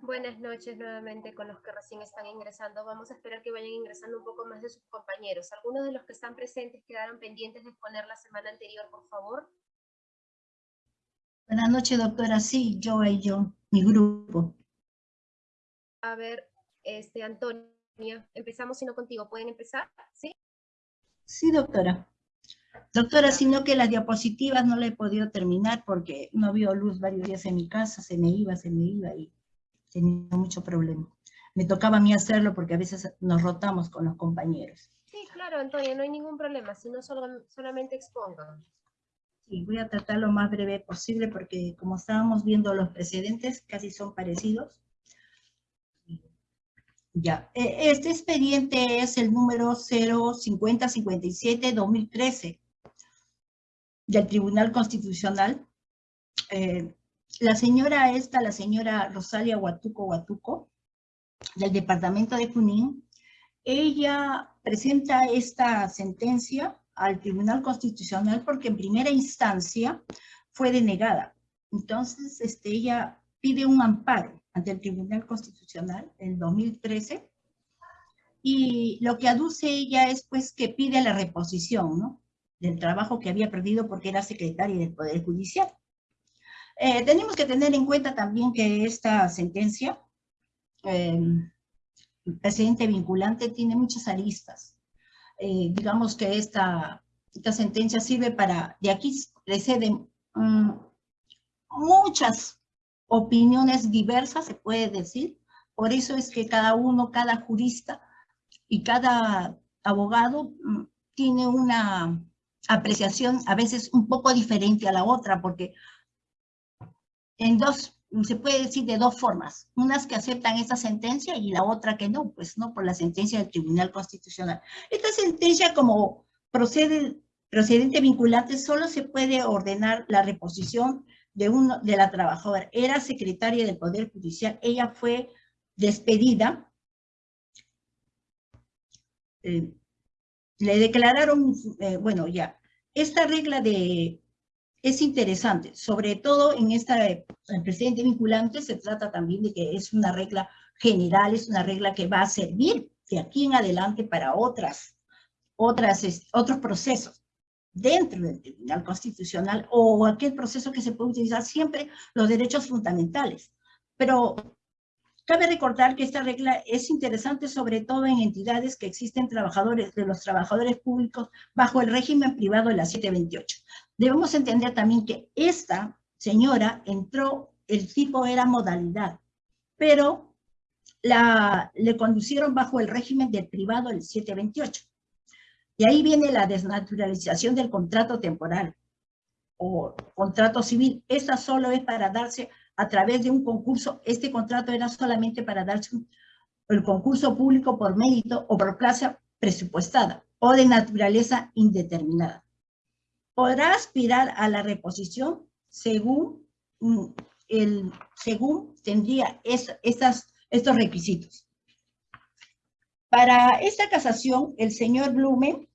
Buenas noches nuevamente con los que recién están ingresando. Vamos a esperar que vayan ingresando un poco más de sus compañeros. Algunos de los que están presentes quedaron pendientes de exponer la semana anterior, por favor. Buenas noches, doctora. Sí, yo y yo, mi grupo. A ver, este, Antonia, empezamos sino contigo. ¿Pueden empezar? ¿Sí? Sí, doctora. Doctora, sino que las diapositivas no la he podido terminar porque no vio luz varios días en mi casa, se me iba, se me iba y tenía mucho problema. Me tocaba a mí hacerlo porque a veces nos rotamos con los compañeros. Sí, claro, Antonia, no hay ningún problema, si no solo, solamente expongan. Sí, voy a tratar lo más breve posible porque como estábamos viendo los precedentes, casi son parecidos. Ya, e, este expediente es el número 05057-2013 del Tribunal Constitucional. Eh, la señora esta, la señora Rosalia Huatuco Huatuco, del departamento de Junín, ella presenta esta sentencia al Tribunal Constitucional porque en primera instancia fue denegada. Entonces, este, ella pide un amparo ante el Tribunal Constitucional en 2013 y lo que aduce ella es pues que pide la reposición, ¿no? del trabajo que había perdido porque era secretaria del Poder Judicial. Eh, tenemos que tener en cuenta también que esta sentencia, eh, el presidente vinculante, tiene muchas aristas. Eh, digamos que esta, esta sentencia sirve para, de aquí preceden mm, muchas opiniones diversas, se puede decir. Por eso es que cada uno, cada jurista y cada abogado mm, tiene una apreciación a veces un poco diferente a la otra, porque en dos, se puede decir de dos formas, unas que aceptan esta sentencia y la otra que no, pues no, por la sentencia del Tribunal Constitucional. Esta sentencia como procede, procedente vinculante solo se puede ordenar la reposición de, uno, de la trabajadora. Era secretaria del Poder Judicial, ella fue despedida, eh, le declararon, eh, bueno, ya, esta regla de, es interesante, sobre todo en esta, el presidente vinculante se trata también de que es una regla general, es una regla que va a servir de aquí en adelante para otras, otras, otros procesos dentro del Tribunal Constitucional o aquel proceso que se puede utilizar siempre los derechos fundamentales. Pero Cabe recordar que esta regla es interesante sobre todo en entidades que existen trabajadores de los trabajadores públicos bajo el régimen privado de la 728. Debemos entender también que esta señora entró, el tipo era modalidad, pero la, le conducieron bajo el régimen del privado del 728. Y ahí viene la desnaturalización del contrato temporal o contrato civil. Esta solo es para darse a través de un concurso, este contrato era solamente para darse el concurso público por mérito o por plaza presupuestada o de naturaleza indeterminada. Podrá aspirar a la reposición según, mm, el, según tendría estas, estos requisitos. Para esta casación, el señor Blume,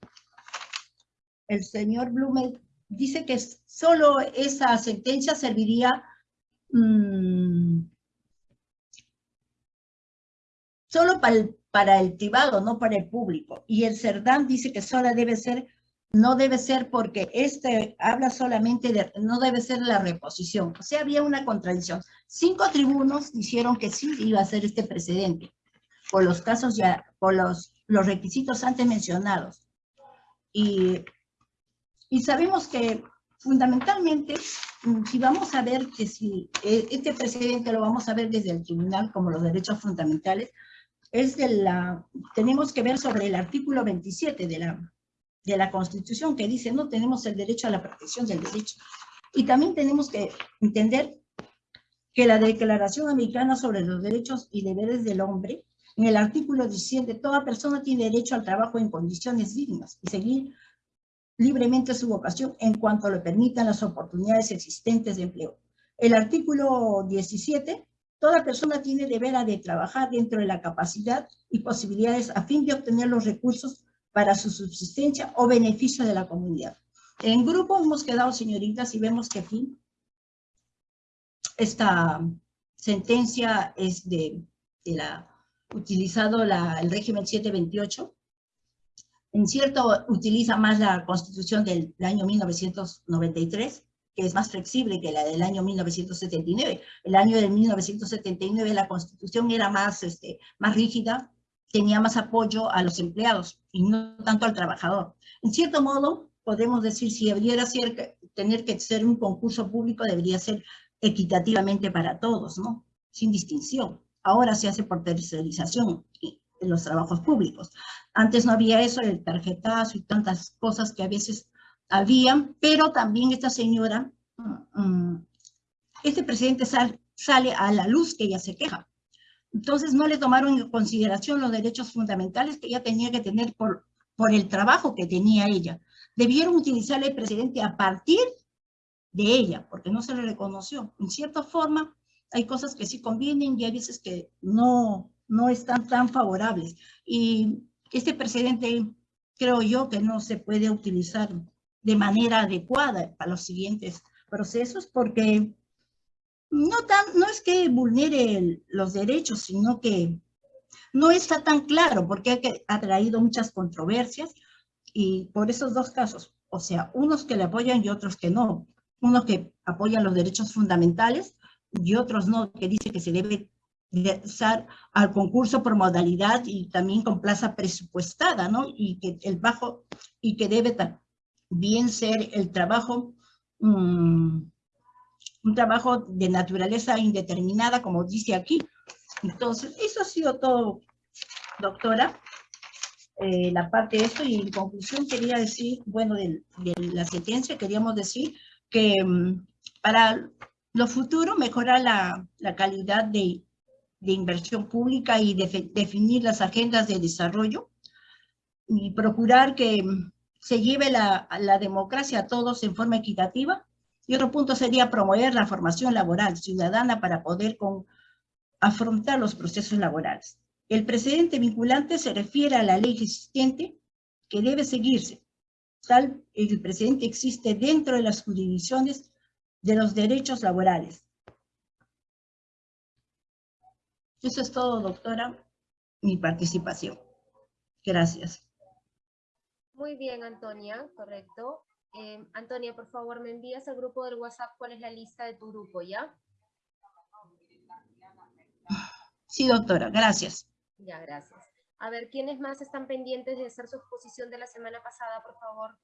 el señor Blume dice que solo esa sentencia serviría Mm. solo para el, para el privado, no para el público. Y el CERDAM dice que solo debe ser, no debe ser porque este habla solamente de, no debe ser la reposición. O sea, había una contradicción. Cinco tribunos dijeron que sí iba a ser este precedente, por los casos ya, por los, los requisitos antes mencionados. Y, y sabemos que fundamentalmente, si vamos a ver que si eh, este precedente lo vamos a ver desde el tribunal como los derechos fundamentales, es de la, tenemos que ver sobre el artículo 27 de la, de la Constitución que dice no tenemos el derecho a la protección del derecho. Y también tenemos que entender que la Declaración Americana sobre los Derechos y Deberes del Hombre, en el artículo 17, toda persona tiene derecho al trabajo en condiciones dignas y seguir libremente su vocación en cuanto le permitan las oportunidades existentes de empleo. El artículo 17, toda persona tiene deber de trabajar dentro de la capacidad y posibilidades a fin de obtener los recursos para su subsistencia o beneficio de la comunidad. En grupo hemos quedado, señoritas, y vemos que aquí esta, sentencia es de, la, utilizado la, el régimen 728, en cierto utiliza más la constitución del, año 1993, que es más flexible que la del año 1979. El año de 1979 la constitución era más, este, más rígida, tenía más apoyo a los empleados y no tanto al trabajador. En cierto modo, podemos decir, si debiera ser, tener que ser un concurso público, debería ser equitativamente para todos, ¿no? Sin distinción. Ahora se hace por tercerización en los trabajos públicos. Antes no había eso, el tarjetazo y tantas cosas que a veces habían, pero también esta señora, mm, mm, este presidente sale a la luz que ella se queja. Entonces no le tomaron en consideración los derechos fundamentales que ella tenía que tener por, por el trabajo que tenía ella. Debieron utilizar el presidente a partir de ella, porque no se le reconoció. En cierta forma, hay cosas que sí convienen y hay veces que no, no están tan favorables. Y este precedente creo yo que no se puede utilizar de manera adecuada para los siguientes procesos porque no, tan, no es que vulnere los derechos, sino que no está tan claro porque ha traído muchas controversias y por esos dos casos, o sea, unos que le apoyan y otros que no, unos que apoyan los derechos fundamentales y otros no, que dice que se debe ingresar al concurso por modalidad y también con plaza presupuestada, ¿no? Y que el bajo, y que debe también ser el trabajo, mm, un trabajo de naturaleza indeterminada, como dice aquí. Entonces, eso ha sido todo, doctora, eh, la parte de esto, y en conclusión quería decir, bueno, de, la sentencia queríamos decir que mm, para lo futuro mejorar la, la calidad de de inversión pública y definir las agendas de desarrollo y procurar que se lleve la, la democracia a todos en forma equitativa. Y otro punto sería promover la formación laboral ciudadana para poder con, afrontar los procesos laborales. El precedente vinculante se refiere a la ley existente que debe seguirse. Tal el precedente existe dentro de las jurisdicciones de los derechos laborales Eso es todo, doctora, mi participación. Gracias. Muy bien, Antonia, correcto. Eh, Antonia, por favor, me envías al grupo del WhatsApp cuál es la lista de tu grupo, ¿ya? Sí, doctora, gracias. Ya, gracias. A ver, ¿quiénes más están pendientes de hacer su exposición de la semana pasada, por favor?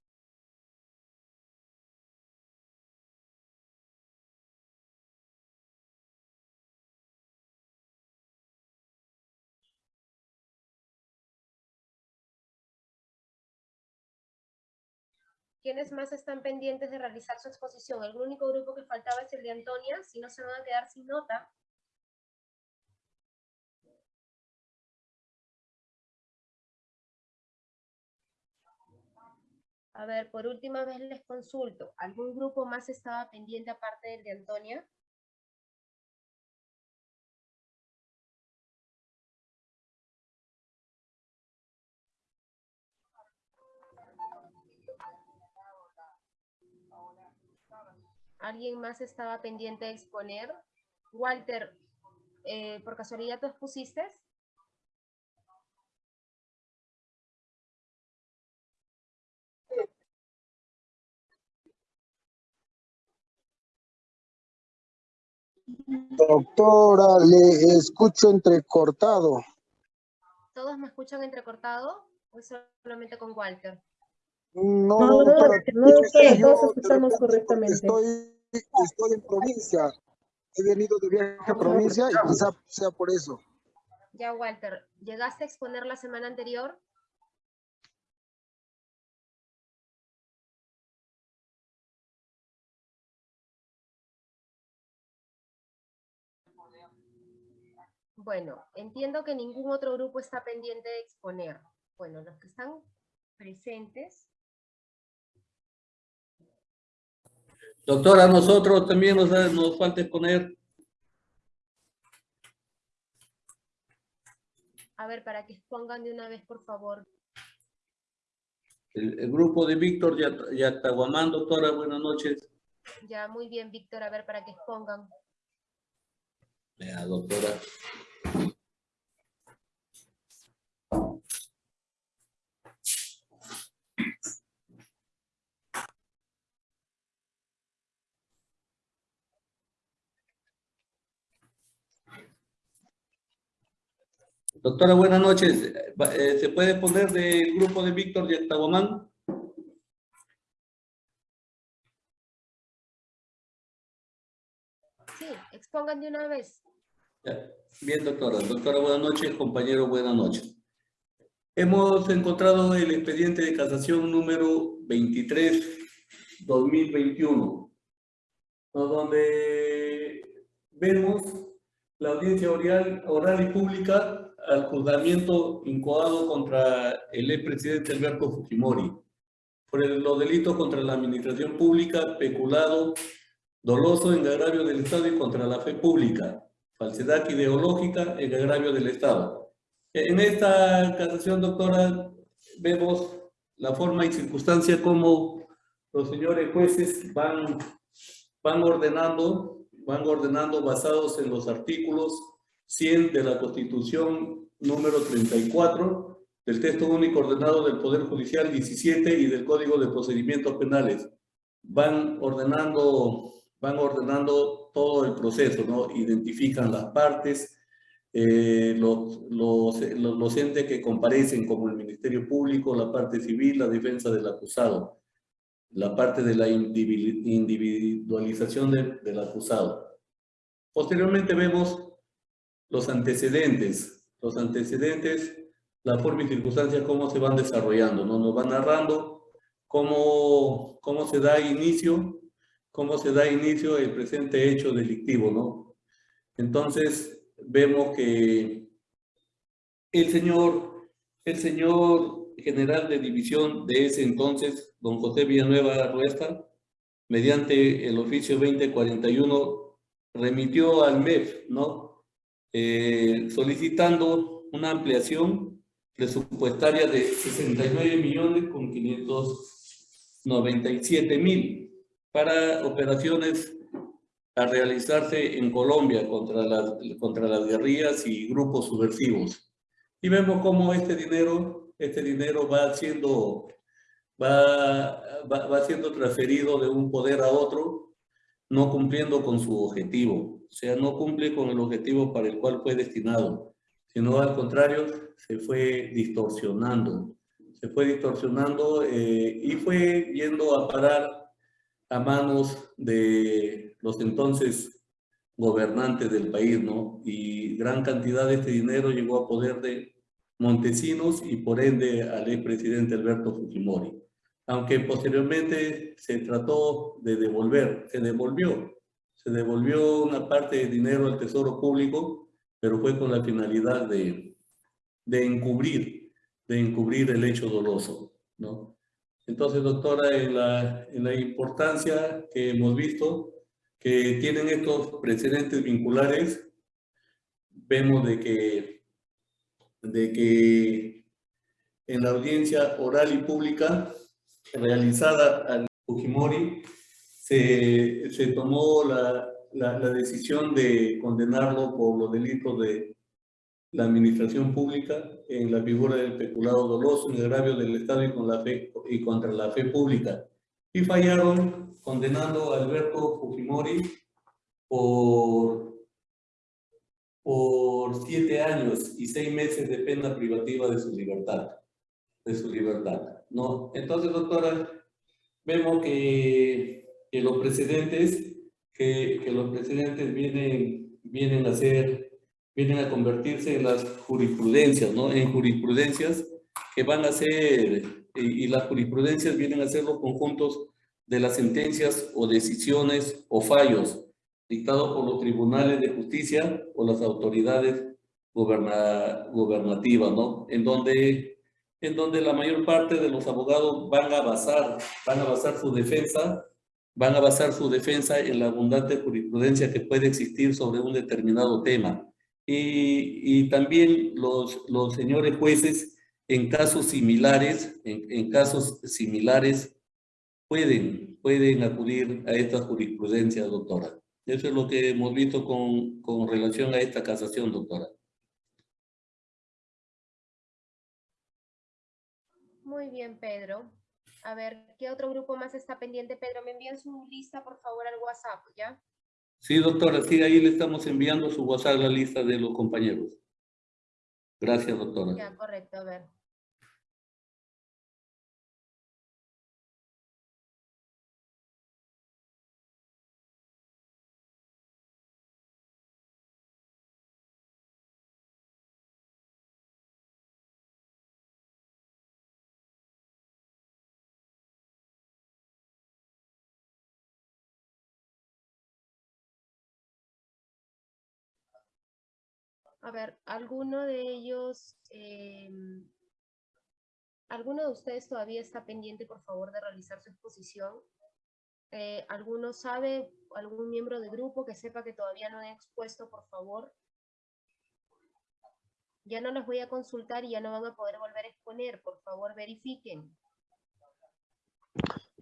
¿Quiénes más están pendientes de realizar su exposición? El único grupo que faltaba es el de Antonia, si no se van a quedar sin nota. A ver, por última vez les consulto. ¿Algún grupo más estaba pendiente aparte del de Antonia? ¿Alguien más estaba pendiente de exponer? Walter, eh, ¿por casualidad tú expusiste? Doctora, le escucho entrecortado. ¿Todos me escuchan entrecortado o solamente con Walter? No, no, no, todos escuchamos correctamente. Estoy, estoy en provincia. He venido de viaje a provincia y quizá sea por eso. Ya, Walter, ¿llegaste a exponer la semana anterior? Bueno, entiendo que ningún otro grupo está pendiente de exponer. Bueno, los que están presentes Doctora, nosotros también nos, nos falta exponer. A ver, para que expongan de una vez, por favor. El, grupo de Víctor Yataguamán, doctora, buenas noches. Ya, muy bien, Víctor. A ver, para que expongan. Ya, doctora. Doctora, buenas noches. Eh, ¿Se puede poner del grupo de Víctor de Octagomán? Sí, expongan de una vez. Bien, doctora. Doctora, buenas noches. Compañero, buenas noches. Hemos encontrado el expediente de casación número 23-2021, donde vemos la audiencia oral, oral y pública al juzgamiento incoado contra el expresidente Alberto Fujimori por los delitos contra la administración pública, peculado, doloso en agravio del Estado y contra la fe pública, falsedad ideológica en agravio del Estado. En esta casación, doctora, vemos la forma y circunstancia como los señores jueces van, van ordenando, van ordenando basados en los artículos 100 de la Constitución número 34, del texto único ordenado del Poder Judicial 17 y del Código de Procedimientos Penales. Van ordenando, van ordenando todo el proceso, ¿no? Identifican las partes, eh, los, los, los, entes que comparecen como el Ministerio Público, la parte civil, la defensa del acusado, la parte de la individualización del acusado. Posteriormente vemos los antecedentes, los antecedentes, la forma y circunstancias, cómo se van desarrollando, ¿no? Nos van narrando cómo, cómo se da inicio, cómo se da inicio el presente hecho delictivo, ¿no? Entonces, vemos que el señor, el señor general de división de ese entonces, don José Villanueva Ruesta, mediante el oficio 2041, remitió al MEF, ¿no? Eh, solicitando una ampliación presupuestaria de 69 millones con 597 mil para operaciones a realizarse en Colombia contra las, contra las guerrillas y grupos subversivos. Y vemos cómo este dinero, este dinero va siendo, va, va, va siendo transferido de un poder a otro, no cumpliendo con su objetivo o sea, no cumple con el objetivo para el cual fue destinado, sino al contrario, se fue distorsionando, se fue distorsionando eh, y fue yendo a parar a manos de los entonces gobernantes del país, ¿no? Y gran cantidad de este dinero llegó a poder de Montesinos y por ende al expresidente Alberto Fujimori. Aunque posteriormente se trató de devolver, se devolvió se devolvió una parte de dinero al Tesoro Público, pero fue con la finalidad de, de encubrir, de encubrir el hecho doloso, ¿no? Entonces, doctora, en la, en la importancia que hemos visto, que tienen estos precedentes vinculares, vemos de que, de que en la audiencia oral y pública realizada al Fujimori, se, se tomó la, la, decisión de condenarlo por los delitos de la administración pública en la figura del peculado doloso en agravio del Estado y, y contra la fe pública. Y fallaron condenando a Alberto Fujimori por, por siete años y seis meses de pena privativa de su libertad. De su libertad. ¿No? Entonces, doctora, vemos que que los precedentes, que, que los precedentes vienen, vienen a ser, vienen a convertirse en las jurisprudencias, ¿no? En jurisprudencias que van a ser, y, las jurisprudencias vienen a ser los conjuntos de las sentencias o decisiones o fallos dictados por los tribunales de justicia o las autoridades goberna, gobernativas, ¿no? En donde, en donde la mayor parte de los abogados van a basar, van a basar su defensa van a basar su defensa en la abundante jurisprudencia que puede existir sobre un determinado tema. Y, también los, señores jueces, en casos similares, en, en, casos similares, pueden, pueden acudir a esta jurisprudencia, doctora. Eso es lo que hemos visto con, con relación a esta casación, doctora. Muy bien, Pedro. A ver, ¿qué otro grupo más está pendiente? Pedro, me envían su lista, por favor, al WhatsApp, ¿ya? Sí, doctora, sí, ahí le estamos enviando su WhatsApp la lista de los compañeros. Gracias, doctora. Ya, correcto, a ver. A ver, ¿alguno de ellos, em, alguno de ustedes todavía está pendiente, por favor, de realizar su exposición? Eh, ¿Alguno sabe, algún miembro de grupo que sepa que todavía no ha expuesto, por favor? Ya no los voy a consultar y ya no van a poder volver a exponer. Por favor, verifiquen.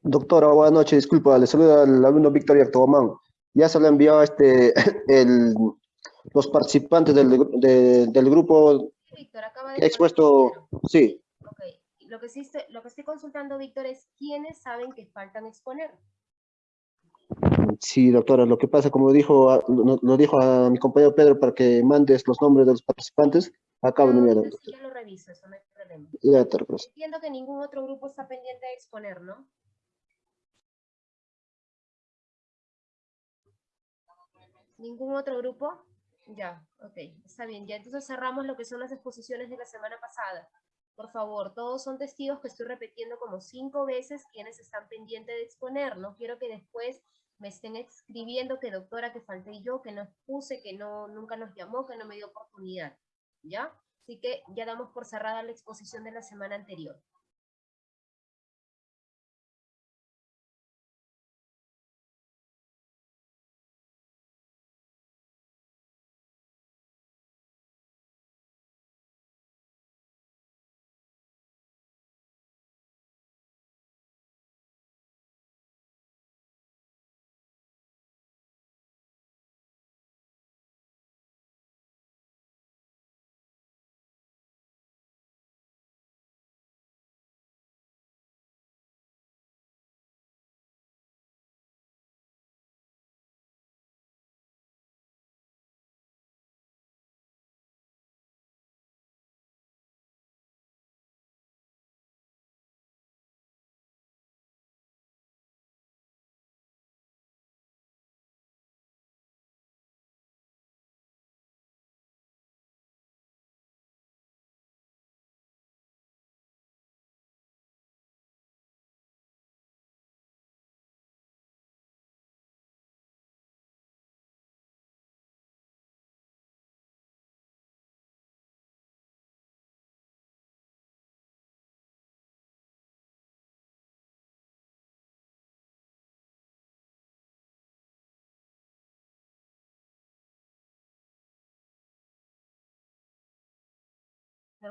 Doctora, buenas noches. Disculpa, le saluda al alumno Víctor Yartogomán. Ya se le enviado este, el, los participantes del, de- del grupo Víctor, acaba de expuesto, sí, Ok, Lo que, sí estoy, lo que estoy consultando, Víctor, es quiénes saben que faltan exponer. sí, doctora, lo que pasa, como dijo, a- lo, lo dijo a mi compañero Pedro para que mandes los nombres de los participantes, acabo de Ah, enviar. entonces ya lo reviso, eso no hay problema. Ya, doctora. Entiendo que ningún otro grupo está pendiente de exponer, ¿no? ¿Ningún otro grupo? Ya, ok, está bien. Ya entonces cerramos lo que son las exposiciones de la semana pasada. Por favor, todos son testigos que estoy repitiendo como cinco veces quienes están pendientes de exponer. No quiero que después me estén escribiendo que doctora, que falté yo, que no expuse, que no, nunca nos llamó, que no me dio oportunidad. ¿Ya? Así que ya damos por cerrada la exposición de la semana anterior.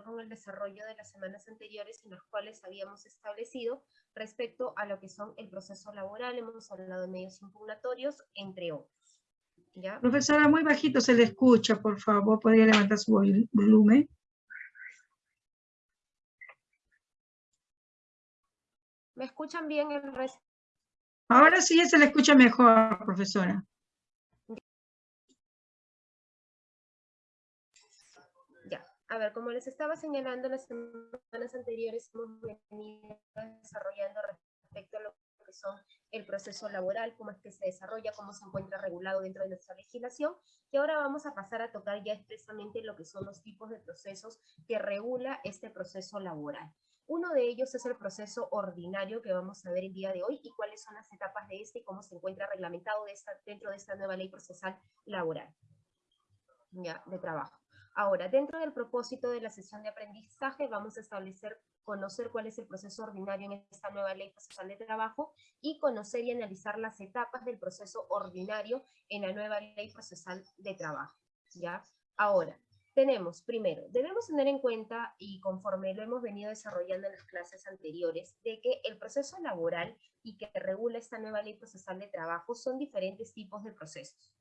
Con el desarrollo de las semanas anteriores en las cuales habíamos establecido respecto a lo que son el proceso laboral, hemos hablado de medios impugnatorios, entre otros. ¿Ya? Profesora, muy bajito se le escucha, por favor, podría levantar su vol- volumen. ¿Me escuchan bien el resto? Ahora sí ya se le escucha mejor, profesora. A ver, como les estaba señalando las semanas anteriores, hemos venido desarrollando respecto a lo que son el proceso laboral, cómo es que se desarrolla, cómo se encuentra regulado dentro de nuestra legislación, y ahora vamos a pasar a tocar ya expresamente lo que son los tipos de procesos que regula este proceso laboral. Uno de ellos es el proceso ordinario que vamos a ver el día de hoy y cuáles son las etapas de este y cómo se encuentra reglamentado de esta- dentro de esta nueva ley procesal laboral ya, de trabajo. Ahora, dentro del propósito de la sesión de aprendizaje, vamos a establecer, conocer cuál es el proceso ordinario en esta nueva ley procesal de trabajo y conocer y analizar las etapas del proceso ordinario en la nueva ley procesal de trabajo. ¿ya? Ahora, tenemos, primero, debemos tener en cuenta, y conforme lo hemos venido desarrollando en las clases anteriores, de que el proceso laboral y que regula esta nueva ley procesal de trabajo son diferentes tipos de procesos.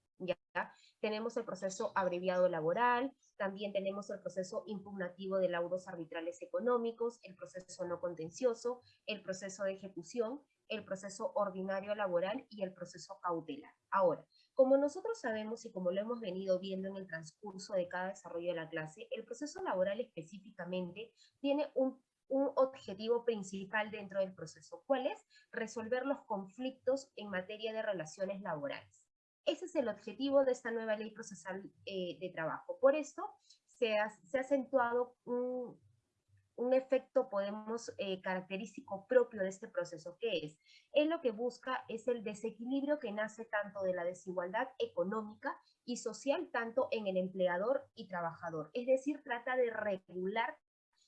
Tenemos el proceso abreviado laboral, también tenemos el proceso impugnativo de laudos arbitrales económicos, el proceso no contencioso, el proceso de ejecución, el proceso ordinario laboral y el proceso cautelar. Ahora, como nosotros sabemos y como lo hemos venido viendo en el transcurso de cada desarrollo de la clase, el proceso laboral específicamente tiene un, objetivo principal dentro del proceso. ¿Cuál es? Resolver los conflictos en materia de relaciones laborales. Ese es el objetivo de esta nueva ley procesal eh, de trabajo. Por esto se ha, acentuado un, un efecto, podemos, eh, característico propio de este proceso, que es, él lo que busca es el desequilibrio que nace tanto de la desigualdad económica y social, tanto en el empleador y trabajador. Es decir, trata de regular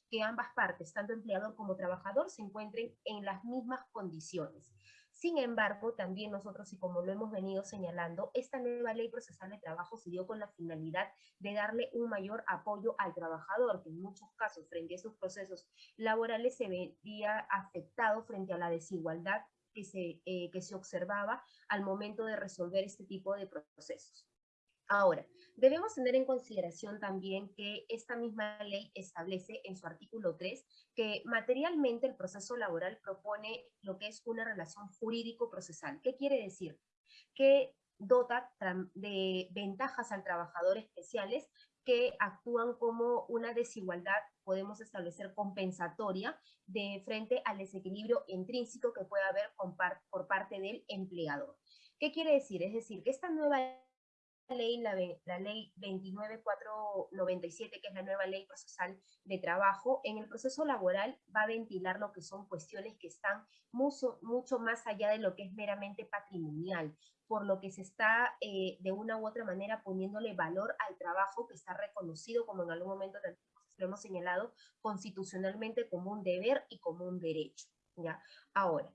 que ambas partes, tanto empleador como trabajador, se encuentren en las mismas condiciones. Sin embargo, también nosotros, y como lo hemos venido señalando, esta nueva ley procesal de trabajo se dio con la finalidad de darle un mayor apoyo al trabajador, que en muchos casos, frente a esos procesos laborales, se veía afectado frente a la desigualdad que se, eh, que se observaba al momento de resolver este tipo de procesos. Ahora, debemos tener en consideración también que esta misma ley establece en su artículo 3 que materialmente el proceso laboral propone lo que es una relación jurídico-procesal. ¿Qué quiere decir? Que dota de ventajas al trabajador especiales que actúan como una desigualdad, podemos establecer compensatoria, de frente al desequilibrio intrínseco que puede haber por parte del empleador. ¿Qué quiere decir? Es decir, que esta nueva ley, la, ley 29497, que es la nueva ley procesal de trabajo, en el proceso laboral va a ventilar lo que son cuestiones que están mucho, mucho más allá de lo que es meramente patrimonial, por lo que se está eh, de una u otra manera poniéndole valor al trabajo que está reconocido, como en algún momento lo hemos señalado, constitucionalmente como un deber y como un derecho. ¿ya? Ahora,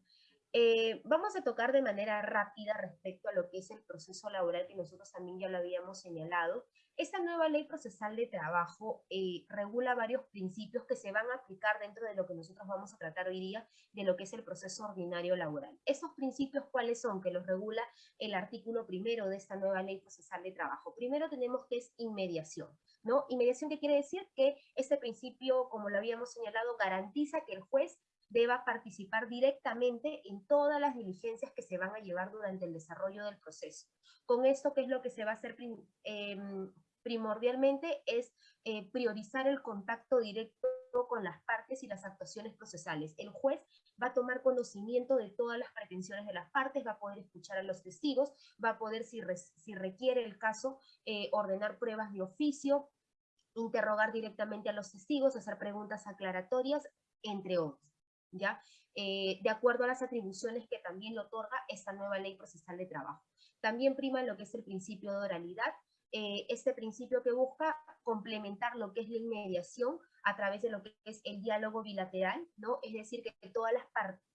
eh, vamos a tocar de manera rápida respecto a lo que es el proceso laboral que nosotros también ya lo habíamos señalado. Esta nueva ley procesal de trabajo eh, regula varios principios que se van a aplicar dentro de lo que nosotros vamos a tratar hoy día de lo que es el proceso ordinario laboral. ¿Esos principios cuáles son? Que los regula el artículo primero de esta nueva ley procesal de trabajo. Primero tenemos que es inmediación. ¿no? Inmediación, ¿qué quiere decir? Que este principio, como lo habíamos señalado, garantiza que el juez deba participar directamente en todas las diligencias que se van a llevar durante el desarrollo del proceso. Con esto, ¿qué es lo que se va a hacer em, primordialmente? Es eh, priorizar el contacto directo con las partes y las actuaciones procesales. El juez va a tomar conocimiento de todas las pretensiones de las partes, va a poder escuchar a los testigos, va a poder, si, requiere el caso, eh, ordenar pruebas de oficio, interrogar directamente a los testigos, hacer preguntas aclaratorias, entre otros. Eh, de acuerdo a las atribuciones que también le otorga esta nueva ley procesal de trabajo. También prima lo que es el principio de oralidad, eh, este principio que busca complementar lo que es la inmediación a través de lo que es el diálogo bilateral, ¿no? Es decir, que, todas las,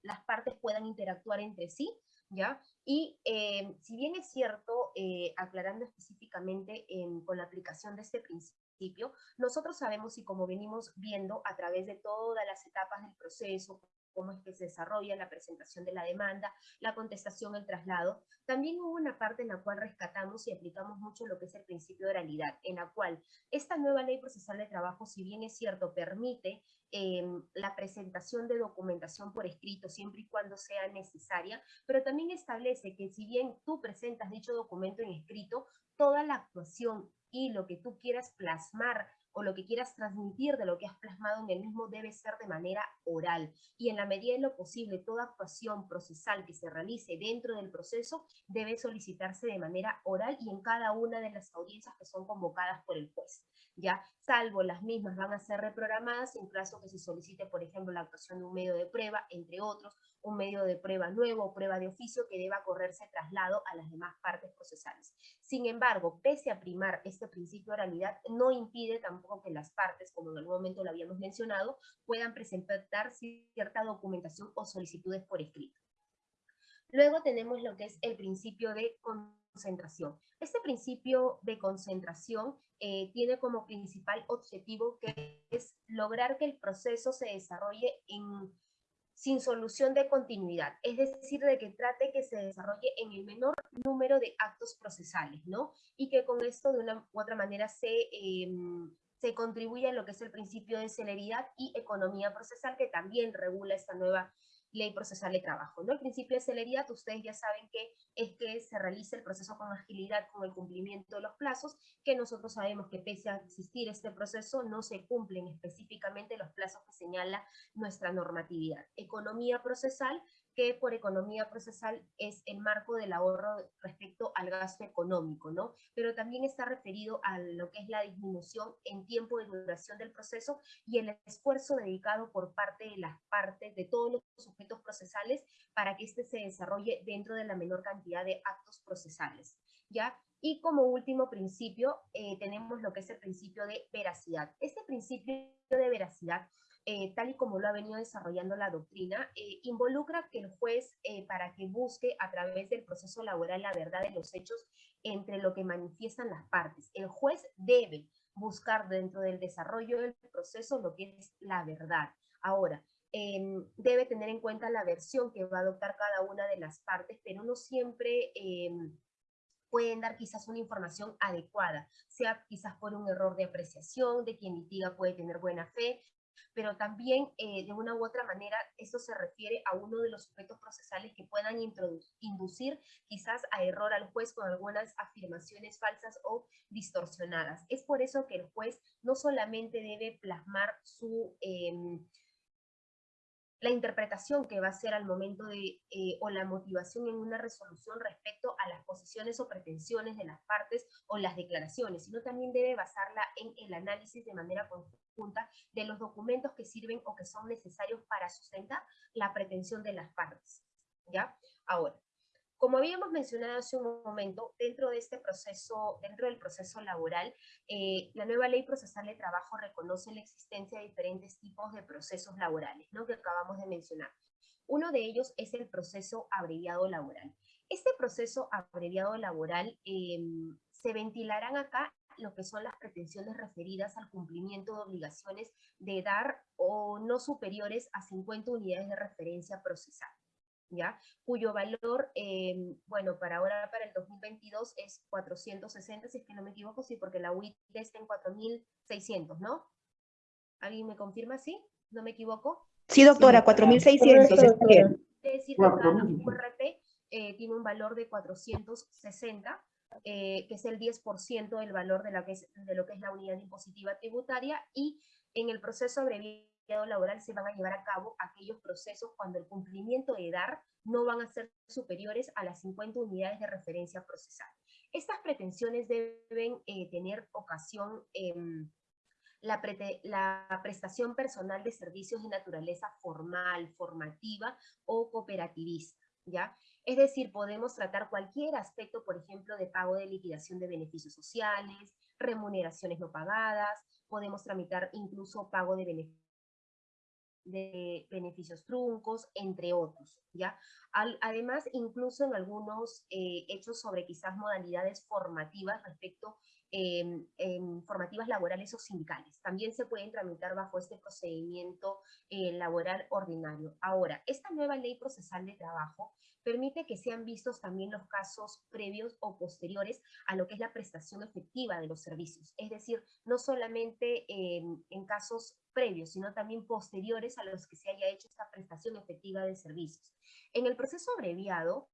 las, partes puedan interactuar entre sí, ¿ya? Y eh, si bien es cierto, aclarando específicamente con la aplicación de este principio, nosotros sabemos y como venimos viendo a través de todas las etapas del proceso, cómo es que se desarrolla la presentación de la demanda, la contestación, el traslado. También hubo una parte en la cual rescatamos y aplicamos mucho lo que es el principio de oralidad, en la cual esta nueva ley procesal de trabajo, si bien es cierto, permite em, la presentación de documentación por escrito siempre y cuando sea necesaria, pero también establece que si bien tú presentas dicho documento en escrito, toda la actuación y lo que tú quieras plasmar o lo que quieras transmitir de lo que has plasmado en el mismo debe ser de manera oral. Y en la medida de lo posible, toda actuación procesal que se realice dentro del proceso debe solicitarse de manera oral y en cada una de las audiencias que son convocadas por el juez. ¿Ya? Salvo las mismas van a ser reprogramadas en caso que se solicite, por ejemplo, la actuación de un medio de prueba, entre otros, un medio de prueba nuevo o prueba de oficio que deba correrse traslado a las demás partes procesales. Sin embargo, pese a primar este principio de oralidad, no impide tampoco que las partes, como en algún momento lo habíamos mencionado, puedan presentar cierta documentación o solicitudes por escrito. Luego tenemos lo que es el principio de concentración. Este principio de concentración eh, tiene como principal objetivo que es lograr que el proceso se desarrolle en, sin solución de continuidad, es decir, de que trate que se desarrolle en el menor número de actos procesales, ¿no? Y que con esto de una u otra manera se, eh, se contribuya a lo que es el principio de celeridad y economía procesal que también regula esta nueva ley procesal de trabajo. ¿no? El principio de celeridad, ustedes ya saben que es que se realice el proceso con agilidad, con el cumplimiento de los plazos, que nosotros sabemos que pese a existir este proceso, no se cumplen específicamente los plazos que señala nuestra normatividad. Economía procesal que por economía procesal es el marco del ahorro respecto al gasto económico, ¿no? Pero también está referido a lo que es la disminución en tiempo de duración del proceso y el esfuerzo dedicado por parte de las partes, de todos los sujetos procesales, para que éste se desarrolle dentro de la menor cantidad de actos procesales, ¿ya? Y como último principio, eh, tenemos lo que es el principio de veracidad. Este principio de veracidad eh, tal y como lo ha venido desarrollando la doctrina, eh, involucra que el juez, eh, para que busque a través del proceso laboral la verdad de los hechos entre lo que manifiestan las partes. El juez debe buscar dentro del desarrollo del proceso lo que es la verdad. Ahora, em, debe tener en cuenta la versión que va a adoptar cada una de las partes, pero no siempre em, pueden dar quizás una información adecuada, sea quizás por un error de apreciación, de quien litiga puede tener buena fe, pero también eh, de una u otra manera esto se refiere a uno de los sujetos procesales que puedan inducir quizás a error al juez con algunas afirmaciones falsas o distorsionadas. Es por eso que el juez no solamente debe plasmar su... Em, la interpretación que va a hacer al momento de, eh, o la motivación en una resolución respecto a las posiciones o pretensiones de las partes o las declaraciones, sino también debe basarla en el análisis de manera conjunta de los documentos que sirven o que son necesarios para sustentar la pretensión de las partes. ¿Ya? Ahora, como habíamos mencionado hace un momento, dentro de este proceso, dentro del proceso laboral, eh, la nueva ley procesal de trabajo reconoce la existencia de diferentes tipos de procesos laborales, ¿no? Que acabamos de mencionar. Uno de ellos es el proceso abreviado laboral. Este proceso abreviado laboral em, se ventilarán acá lo que son las pretensiones referidas al cumplimiento de obligaciones de dar o no superiores a 50 unidades de referencia procesal. ¿Ya? Cuyo valor, em, bueno, para ahora, para el 2022 es 460, si es que no me equivoco, sí, porque la UIT está en 4.600, ¿no? ¿Alguien me confirma, sí? ¿No me equivoco? Sí, doctora, 4.600. Es decir, que la URP eh, tiene un valor de 460, eh, que es el 10% del valor de, la que es, de lo que es la unidad impositiva tributaria, y en el proceso abreviado laboral se van a llevar a cabo aquellos procesos cuando el cumplimiento de dar no van a ser superiores a las 50 unidades de referencia procesal. Estas pretensiones deben eh, tener ocasión en la, la, prestación personal de servicios de naturaleza formal, formativa o cooperativista, ¿ya? Es decir, podemos tratar cualquier aspecto, por ejemplo, de pago de liquidación de beneficios sociales, remuneraciones no pagadas, podemos tramitar incluso pago de beneficios de beneficios truncos, entre otros, ¿ya? además, incluso en algunos eh, hechos sobre quizás modalidades formativas respecto eh, formativas laborales o sindicales. También se pueden tramitar bajo este procedimiento eh, laboral ordinario. Ahora, esta nueva ley procesal de trabajo permite que sean vistos también los casos previos o posteriores a lo que es la prestación efectiva de los servicios. Es decir, no solamente en casos previos, sino también posteriores a los que se haya hecho esta prestación efectiva de servicios. En el proceso abreviado,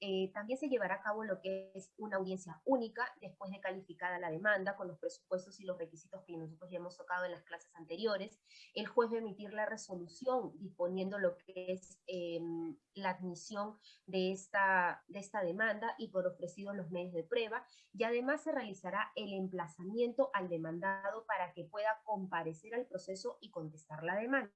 eh, también se llevará a cabo lo que es una audiencia única después de calificada la demanda con los presupuestos y los requisitos que nosotros ya hemos tocado en las clases anteriores. El juez va a emitir la resolución disponiendo lo que es em, la admisión de esta, de esta demanda y por ofrecidos los medios de prueba y además se realizará el emplazamiento al demandado para que pueda comparecer al proceso y contestar la demanda.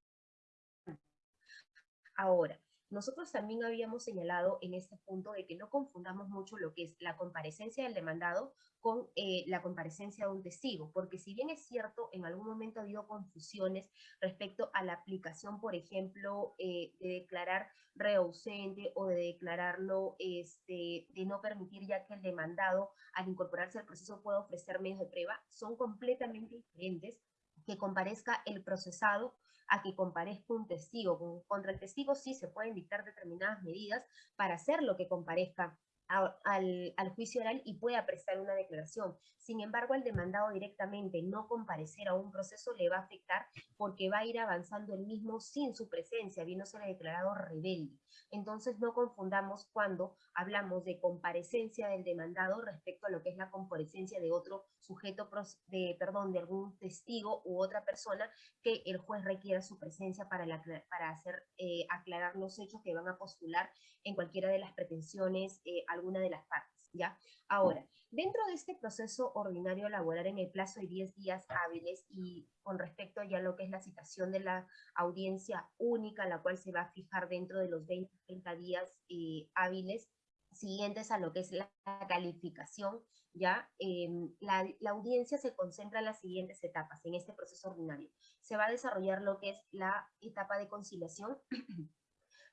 Ahora, Nosotros también habíamos señalado en este punto de que no confundamos mucho lo que es la comparecencia del demandado con eh, la comparecencia de un testigo, porque si bien es cierto, en algún momento ha habido confusiones respecto a la aplicación, por ejemplo, eh, de declarar reausente o de declararlo, este, de no permitir ya que el demandado al incorporarse al proceso pueda ofrecer medios de prueba, son completamente diferentes que comparezca el procesado a que comparezca un testigo. Con- Contra el testigo sí se pueden dictar determinadas medidas para hacer lo que comparezca a- al, al juicio oral y pueda prestar una declaración. Sin embargo, al demandado directamente no comparecer a un proceso le va a afectar porque va a ir avanzando el mismo sin su presencia, viéndose declarado rebelde. Entonces, no confundamos cuando hablamos de comparecencia del demandado respecto a lo que es la comparecencia de otro sujeto, de, perdón, de algún testigo u otra persona que el juez requiera su presencia para, la para hacer eh, aclarar los hechos que van a postular en cualquiera de las pretensiones, eh, alguna de las partes, ¿ya? Ahora, dentro de este proceso ordinario laboral en el plazo de 10 días hábiles y con respecto ya a lo que es la citación de la audiencia única, la cual se va a fijar dentro de los 20, 30 días eh, hábiles siguientes a lo que es la calificación, ¿ya? Em, la, la audiencia se concentra en las siguientes etapas en este proceso ordinario. Se va a desarrollar lo que es la etapa de conciliación,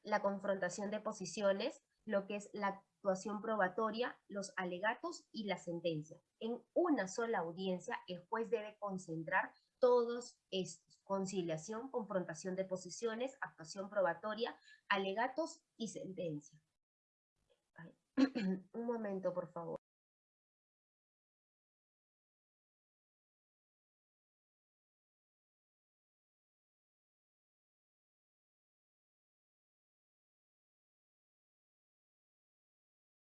la confrontación de posiciones, lo que es la actuación probatoria, los alegatos y la sentencia. En una sola audiencia, el juez debe concentrar todos estos, conciliación, confrontación de posiciones, actuación probatoria, alegatos y sentencia. Un momento, por favor.